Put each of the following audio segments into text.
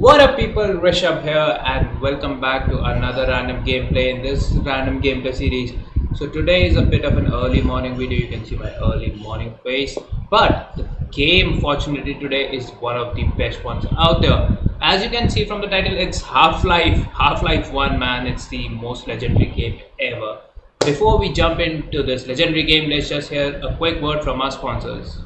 What up people, Rishabh here and welcome back to another random gameplay in this random gameplay series. So today is a bit of an early morning video, you can see my early morning face. But the game fortunately today is one of the best ones out there. As you can see from the title, it's Half-Life, Half-Life 1 man, it's the most legendary game ever. Before we jump into this legendary game, let's just hear a quick word from our sponsors.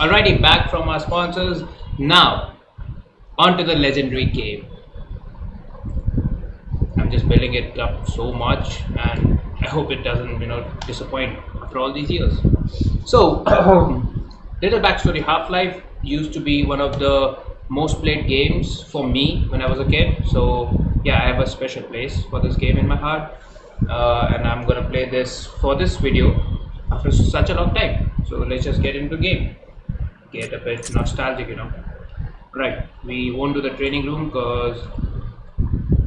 Alrighty, back from our sponsors. Now, on to the legendary game. I'm just building it up so much, and I hope it doesn't, you know, disappoint after all these years. So, little backstory: Half-Life used to be one of the most played games for me when I was a kid. So, yeah, I have a special place for this game in my heart, uh, and I'm gonna play this for this video after such a long time. So let's just get into game get a bit nostalgic, you know. Right, we won't do the training room because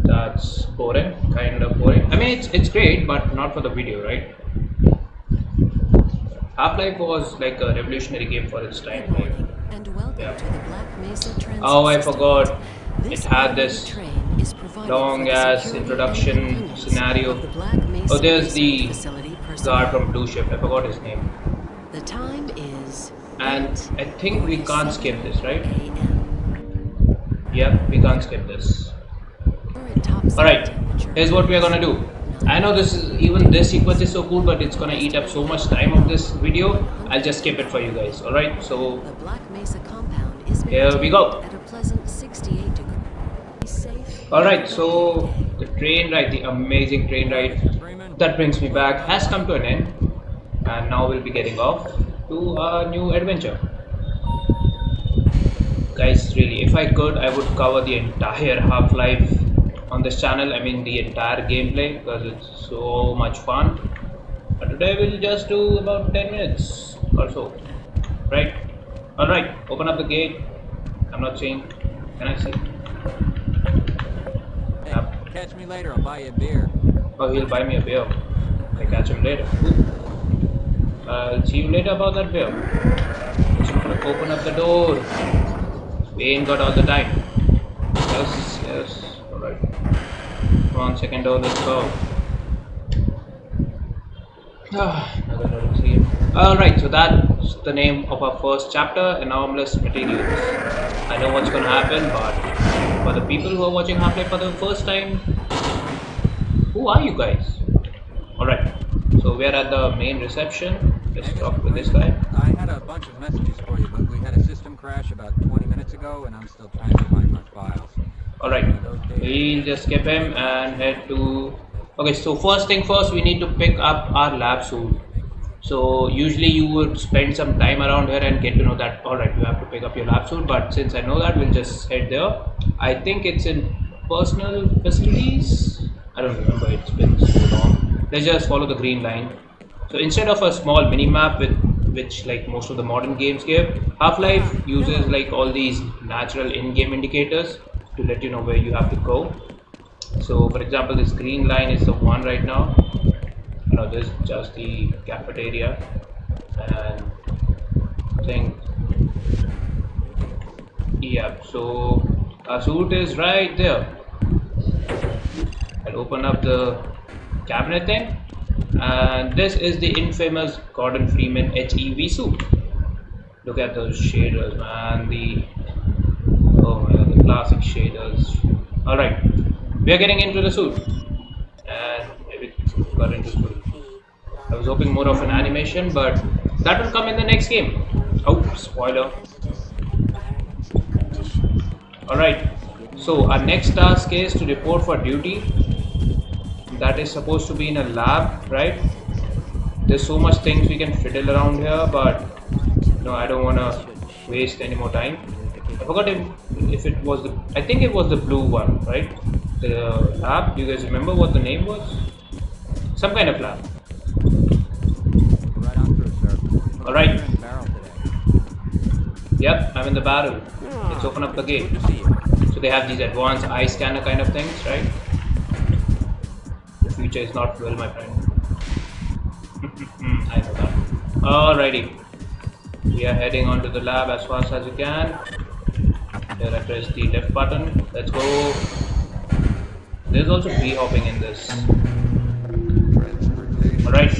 that's boring, kind of boring. I mean, it's it's great, but not for the video, right? Half-Life was like a revolutionary game for its time. Good Like, morning, and welcome Yeah. to the Black Mesa Transit Oh, I forgot. This It had this is long ass introduction scenario. Oh, there's the guard from Blue Shift. I forgot his name. And I think we can't skip this, right? Yep, we can't skip this. We're at top All right, here's what we are gonna do. I know this is even this sequence is so cool, but it's gonna eat up so much time of this video. I'll just skip it for you guys. All right, so Here we go. at a pleasant 68 degrees. Safe. all right, so the train ride, the amazing train ride that brings me back has come to an end, and now we'll be getting off to a new adventure. Guys, really, if I could, I would cover the entire Half-Life on this channel. I mean, the entire gameplay because it's so much fun. But today we'll just do about 10 minutes or so. Right? Alright, open up the gate. I'm not seeing. Can I see? Hey, Yep. catch me later. I'll buy you a beer. Oh, he'll buy me a beer. I catch him later. Cool. I'll see you later about that beer. Just gonna open up the door. We ain't got all the time. Yes, yes. Alright. Come on, second door, let's go. Ah, door to see. Alright, so that's the name of our first chapter, Anomalous Materials. I know what's gonna happen, but for the people who are watching Half-Life for the first time, who are you guys? Alright, so we're at the main reception. Let's talk with this guy. I had a bunch of messages for you, but we had a system crash about 20 minutes ago, and I'm still trying to find my files. Alright, we'll just skip him and head to. Okay, so first thing first, we need to pick up our lab suit. So usually you would spend some time around here and get to know that. Alright, you have to pick up your lab suit, but since I know that, we'll just head there. I think it's in personal facilities. I don't remember. It's been so long. Let's just follow the green line. So instead of a small mini map with which like most of the modern games give, Half-Life uses like all these natural in-game indicators to let you know where you have to go. So for example, this green line is the one right now. No, this is just the cafeteria and I think yeah. So our suit is right there. I'll open up the cabinet thing and this is the infamous Gordon Freeman HEV suit look at those shaders man the oh my god the classic shaders. Alright, we are getting into the suit. And maybe got into suit. I was hoping more of an animation, but that will come in the next game. Oh, spoiler. Alright, so our next task is to report for duty. That is supposed to be in a lab, right? There's so much things we can fiddle around here, but no, I don't wanna waste any more time. I forgot if, if it was the, I think it was the blue one, right? The lab, do you guys remember what the name was? Some kind of lab. Right on through, sir. All right. In barrel today. Yep, I'm in the barrel. Let's oh. open up the gate. Good to see you. So they have these advanced eye scanner kind of things, right? Future is not well, my friend. I know that. Alrighty. We are heading onto the lab as fast as we can. Here I press the left button. Let's go. There's also bee hopping in this. Alright.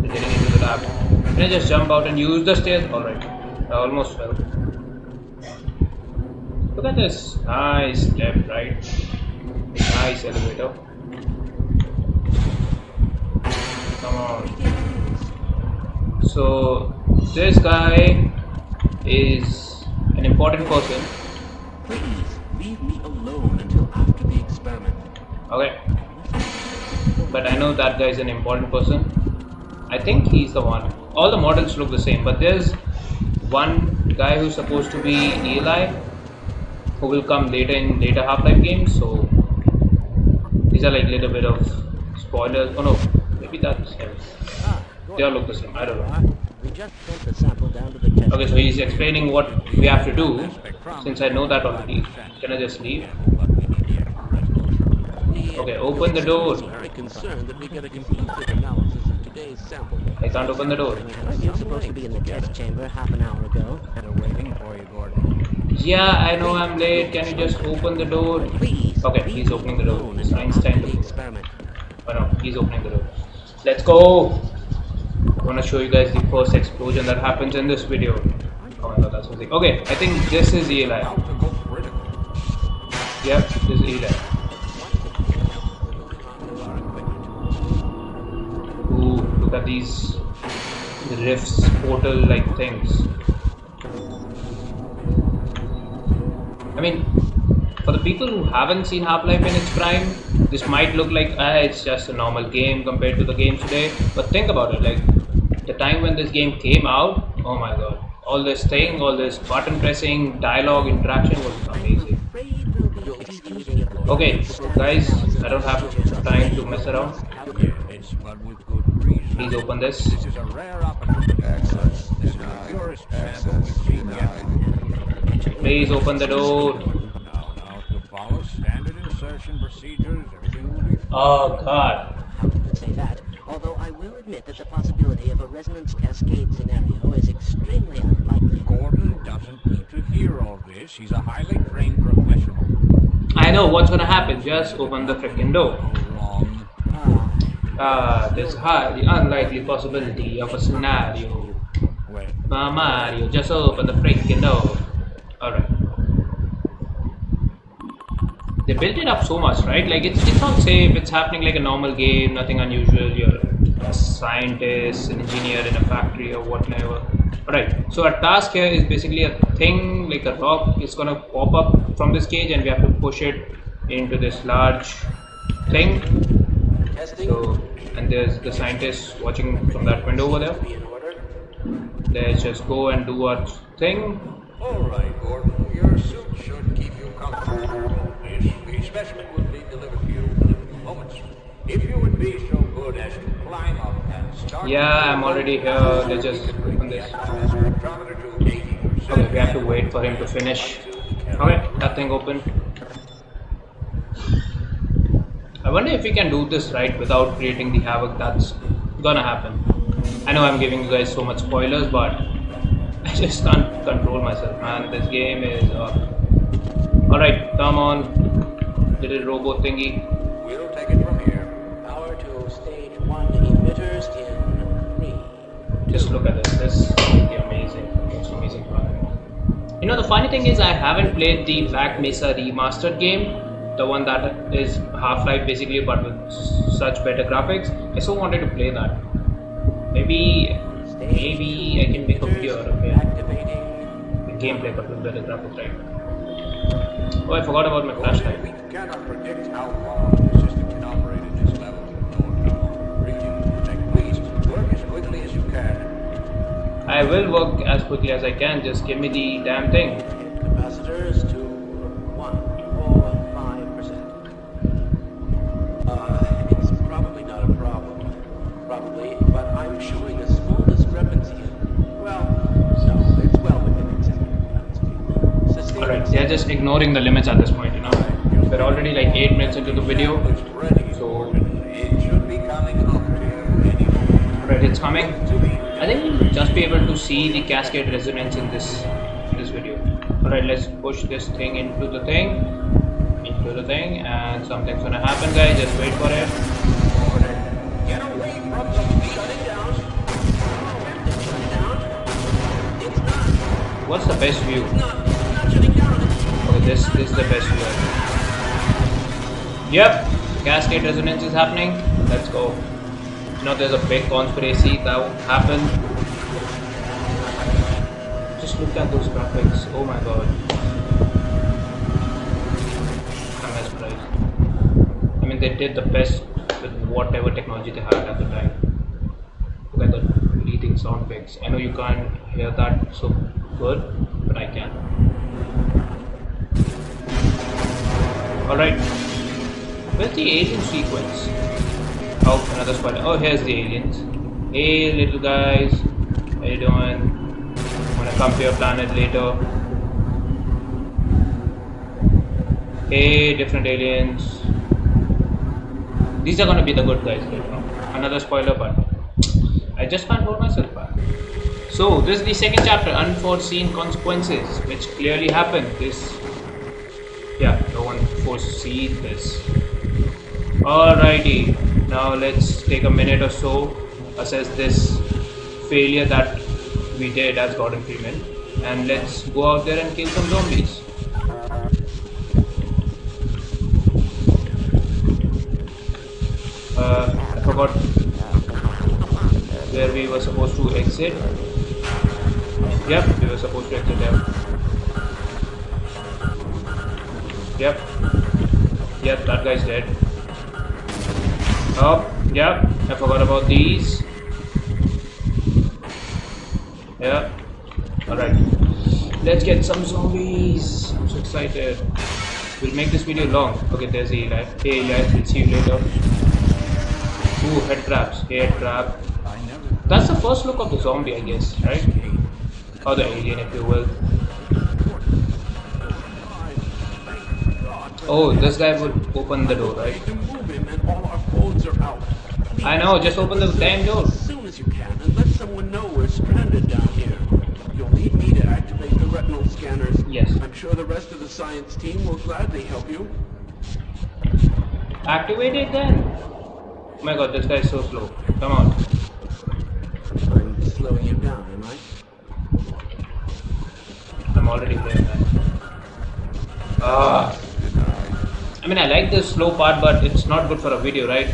We're getting into the lab. Can I just jump out and use the stairs? Alright. I almost fell. Look at this nice step, right? Nice elevator. Come on. So this guy is an important person. Please leave me alone until after the experiment. Okay. But I know that guy is an important person. I think he's the one. All the models look the same, but there's one guy who's supposed to be Eli, who will come later in later Half-Life games. So these are like little bit of spoilers. Oh no, maybe that's him. Ah, They all look the same. I don't know. We just sent the sample down to the test. Okay, so he's explaining what we have to do. Since I know that already, can I just leave? But we need the extra resolution. Okay, open the door. I'm very concerned that we get a conclusive analysis of today's sample. I can't open the door. I was supposed to be in the test chamber half an hour ago. They're waiting for you, Gordon. Yeah, I know I'm late. Can you just open the door? Please. Okay, he's opening the door. It's Einstein the experiment. Oh no, he's opening the door. Let's go! I want to show you guys the first explosion that happens in this video. Oh my that's music. Okay, I think this is Eli. Yep, this is Eli. Ooh, look at these rifts, portal like things. I mean, for the people who haven't seen Half-Life in its prime, this might look like ah, it's just a normal game compared to the games today. But think about it, like the time when this game came out, oh my god, all this thing, all this button pressing, dialogue, interaction was amazing. Okay, guys, I don't have time to mess around. Please open this. Please open the door. Now, now, to follow standard insertion procedures, everything will be fine. Oh god. How can you say that? Although I will admit that the possibility of a resonance cascade scenario is extremely unlikely. Gordon doesn't need to hear all this. He's a highly trained professional. I know what's gonna happen. Just open the freaking door. Wrong. Ah, Ah, there's highly unlikely possibility of a scenario. Well, Ah, Mario, just open the freaking door. Alright. They built it up so much, right? Like it's it's not safe, it's happening like a normal game, nothing unusual. You're a scientist, an engineer in a factory or whatever. Alright, so our task here is basically a thing like a rock is gonna pop up from this cage and we have to push it into this large thing. So and there's the scientist watching from that window over there. Let's just go and do our thing. All right, Gordon. Your suit should keep you comfortable. Specimen will be delivered to you in a few moments. If you would be so good as to climb up and start. Yeah, I'm already here. Let's just open this. Spectrometer to 80%. Okay, we have to wait for him to finish. Okay, that thing open. I wonder if we can do this right without creating the havoc that's gonna happen. I know I'm giving you guys so much spoilers, but I just can't control myself, man. This game is. Uh... Alright, come on, little robot thingy. We'll take it from here. Power to stage one emitters in three. Just look at this. This is the amazing, most amazing product. You know, the funny thing is, I haven't played the Black Mesa remastered game, the one that is Half Life basically, but with such better graphics. I so wanted to play that. Maybe, maybe I can make a video out of it. The gameplay, but with better graphics, right? Oh, I forgot about my flashlight. Cannot predict how long the system can operate at this level. Nor Protect, please work as quickly as you can. I will work as quickly as I can. Just give me the damn thing. Capacitors to one four five percent. Uh, it's probably not a problem. Probably, but I'm showing a small discrepancy. Well, no, it's well within acceptable bounds. Alright, they're just ignoring the limits at this point, you know. We're already like 8 minutes into the video. So-. Alright, it's coming. I think we'll just be able to see the cascade resonance in this this video. Alright, let's push this thing into the thing. Into the thing and something's gonna happen guys, just wait for it. What's the best view? Okay, this, this is the best view. Yep, cascade resonance is happening. Let's go. You know, there's a big conspiracy that happened. Just look at those graphics. Oh my god. I'm mesmerized. I mean, they did the best with whatever technology they had at the time. Look at the breathing sound effects. I know you can't hear that so good, but I can. Alright. Where's the alien sequence? Oh, another spoiler. Oh, here's the aliens. Hey, little guys. How you doing? Wanna come to your planet later? Hey, different aliens. These are gonna be the good guys later. Another spoiler, but I just can't hold myself back. So, this is the second chapter, Unforeseen Consequences, which clearly happened. This yeah, no one foresees this. Alrighty, now let's take a minute or so, assess this failure that we did as Gordon Freeman, and let's go out there and kill some zombies. Uh, I forgot where we were supposed to exit. Yep, we were supposed to exit there. Yep. Yep, that guy's dead. Oh, yep, I forgot about these. Yeah. Alright. Let's get some zombies. I'm so excited. We'll make this video long. Okay, there's Eli. Hey Eli, we'll see you later. Ooh, head crabs. Head crab. That's the first look of the zombie, I guess, right? Or the alien, if you will. Oh, this guy would open the door, right? to move him and all our codes are out. I know, just open the damn door. As soon as you can, and let someone know we're stranded down here. You'll need me to activate the retinal scanners. Yes. I'm sure the rest of the science team will gladly help you. Activate it then. Oh my god, this guy is so slow. Come on. I'm slowing you down, am I? I'm already there. Ah. I mean, I like the slow part, but it's not good for a video, right?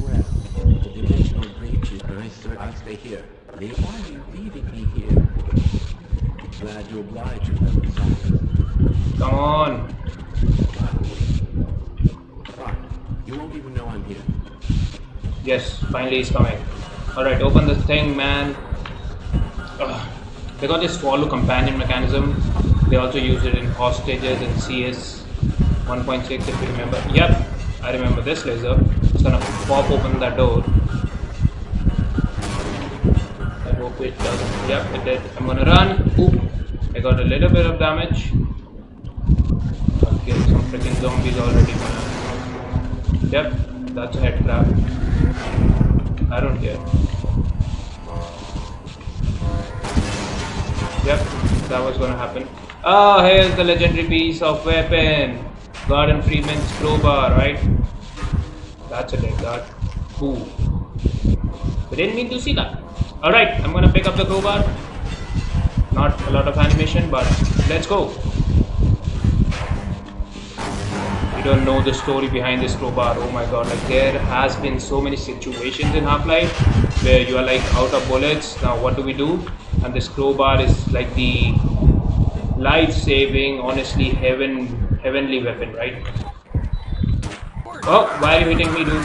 Well, the dimensional stay here. Are you leaving me here? Glad you, Saunders. Come on. You won't even know I'm here. Yes, finally he's coming. Alright, open the thing, man. Ugh. They got this follow companion mechanism. They also use it in hostages and CS 1.6 if you remember. Yep, I remember this laser. It's gonna pop open that door. I hope it doesn't Yep, it did. I'm gonna run. Oop. I got a little bit of damage. I'll some freaking zombies already, man. Yep, that's a head crab. I don't care. Yep, that was gonna happen. Oh, here's the legendary piece of weapon. Gordon Freeman's crowbar, right? That's a dead guard. Ooh. We didn't mean to see that. Alright, I'm gonna pick up the crowbar. Not a lot of animation, but let's go. You don't know the story behind this crowbar. Oh my god, like there has been so many situations in Half-Life where you are like out of bullets. Now what do we do? And this crowbar is like the life-saving, honestly heaven heavenly weapon, right? Oh, why are you hitting me, dude?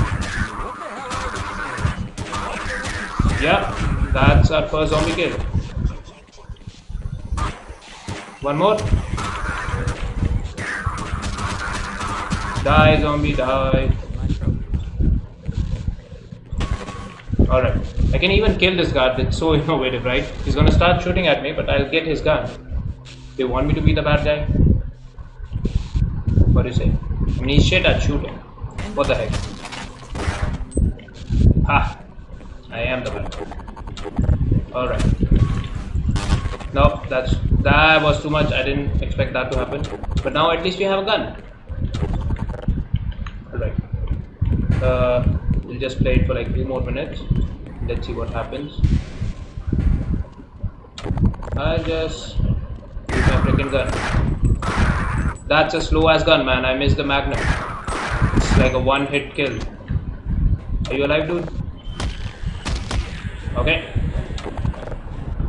Yeah, that's our first zombie kill. One more. Die, zombie, die. Alright. I can even kill this guard. It's so innovative, right? He's gonna start shooting at me, but I'll get his gun. They want me to be the bad guy? What do? I mean, shit at shooting. What the heck? Ha! I am the guy. Alright. Nope, that's that was too much. I didn't expect that to happen. But now at least we have a gun. Alright. Uh, we'll just play it for like two more minutes. Let's see what happens. I'll just use my freaking gun. That's a slow ass gun, man. I missed the magnum. It's like a one hit kill. Are you alive, dude? Okay.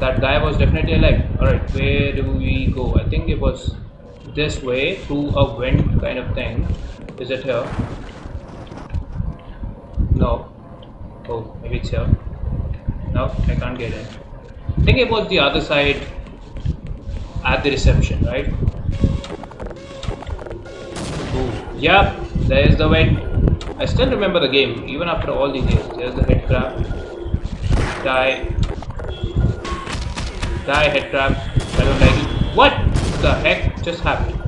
That guy was definitely alive. Alright, where do we go? I think it was this way through a vent kind of thing. Is it here? No. Oh, maybe it's here. No, I can't get in. I think it was the other side at the reception, right? Ooh, yep, there is the vent. I still remember the game, even after all these years. There's the head crab. Die. Die, head crab. I don't like it. What the heck just happened?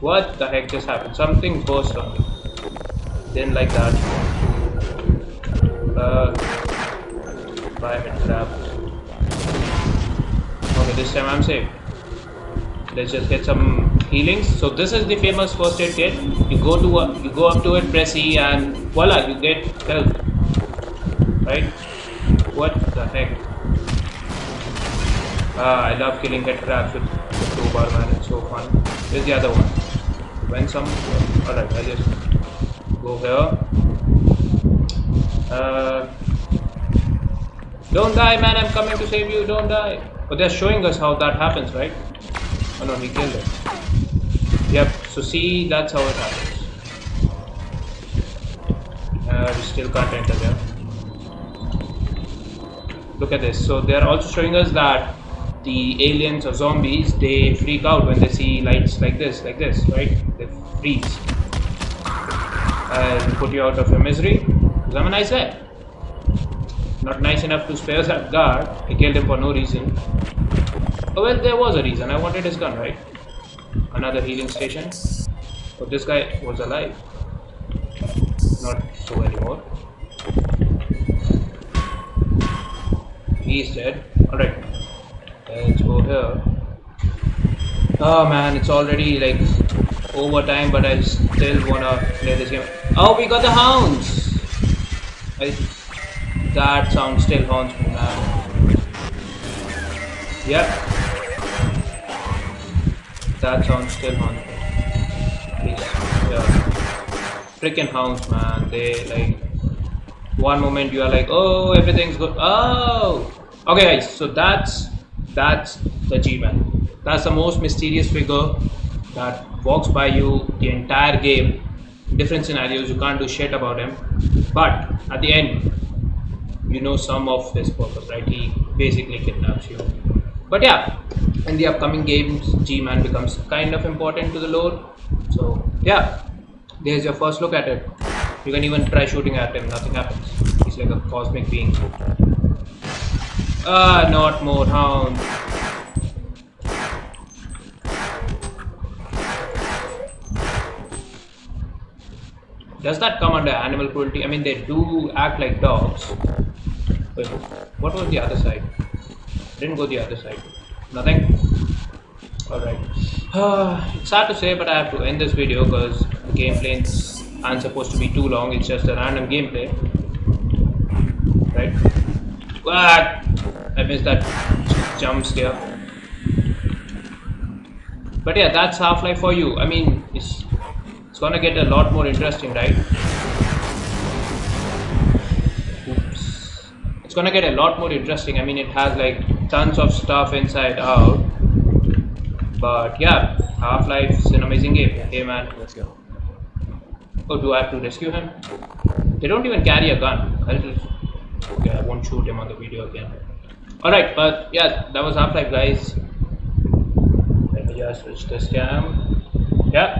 What the heck just happened? Something burst on me. Didn't like that. Uh, bye, head crab. Okay, this time I'm safe. Let's just get some healings. So this is the famous first aid kit. You go to you go up to it, press E, and voila, you get health. Right? What the heck? Ah, I love killing head crabs with the crowbar, man. It's so fun. Where's the other one? When some? Alright, I'll just go here. Uh, don't die, man. I'm coming to save you. Don't die. But they're showing us how that happens, right? Oh no, he killed it. Yep. So see, that's how it happens. Uh, we still can't enter there. Look at this. So they're also showing us that the aliens or zombies they freak out when they see lights like this, like this, right? They freeze and put you out of your misery. Because I'm a nice guy. Not nice enough to spare that guard. I killed him for no reason. Oh, well, there was a reason. I wanted his gun, right? Another healing station. But this guy was alive. Not so anymore. He's dead. Alright. Let's go here. Oh man, it's already like overtime, but I still wanna play this game. Oh, we got the hounds! I, that sound still haunts me, man. Yep. That sound still me. Please, yeah. Freaking hounds, man. They like one moment you are like, oh, everything's good. Oh, okay, guys. So that's that's the G-man. That's the most mysterious figure that walks by you the entire game. Different scenarios, you can't do shit about him. But at the end, you know some of his purpose, right? He basically kidnaps you. But yeah, in the upcoming games, G-Man becomes kind of important to the lore. So yeah, there's your first look at it. You can even try shooting at him, nothing happens. He's like a cosmic being. Ah, not more hounds. Does that come under animal cruelty? I mean, they do act like dogs. Wait, what was the other side? Didn't go the other side. Nothing? Alright. it's sad to say, but I have to end this video because the gameplays aren't supposed to be too long. It's just a random gameplay. Right? What? I missed that jump scare. But yeah, that's Half-Life for you. I mean, it's it's gonna get a lot more interesting, right? Oops. It's gonna get a lot more interesting. I mean, it has like tons of stuff inside out. But yeah, Half-Life is an amazing game. Hey man. Let's go. Oh, do I have to rescue him? They don't even carry a gun. I'll just... Okay, I won't shoot him on the video again. Alright, but yeah, that was Half-Life guys. Let me just switch this cam. Yeah.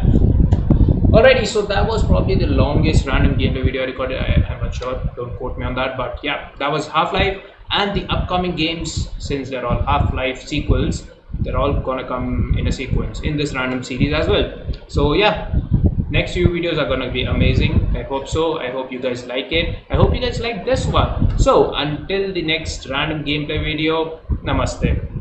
Alrighty, so that was probably the longest random gameplay video I recorded. I, I'm not sure, don't quote me on that, but yeah, that was Half-Life and the upcoming games, since they're all Half-Life sequels, they're all gonna come in a sequence in this random series as well. So yeah, next few videos are gonna be amazing. I hope so. I hope you guys like it. I hope you guys like this one. So until the next random gameplay video, namaste.